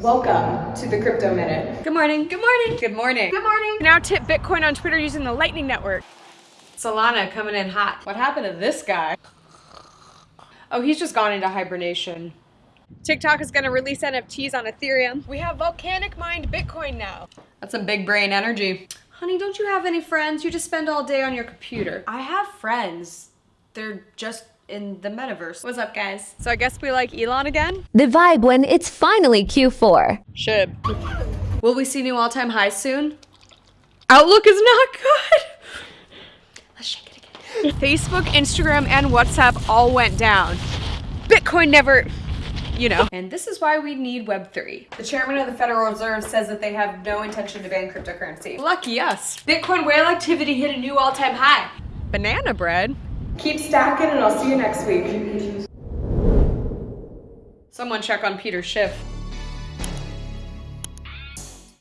Welcome to the Crypto Minute. Good morning. Good morning. Good morning. Good morning. Now tip Bitcoin on Twitter using the Lightning Network. Solana coming in hot. What happened to this guy? Oh, he's just gone into hibernation. TikTok is going to release NFTs on Ethereum. We have volcanic mined Bitcoin now. That's some big brain energy. Honey, don't you have any friends? You just spend all day on your computer. I have friends. They're just in the metaverse. What's up, guys? So I guess we like Elon again? The vibe when it's finally Q4. Shib. Will we see new all-time highs soon? Outlook is not good. Let's shake it again. Facebook, Instagram, and WhatsApp all went down. Bitcoin never, you know. And this is why we need Web3. The chairman of the Federal Reserve says that they have no intention to ban cryptocurrency. Lucky us. Bitcoin whale activity hit a new all-time high. Banana bread? Keep stacking and I'll see you next week. Someone check on Peter Schiff.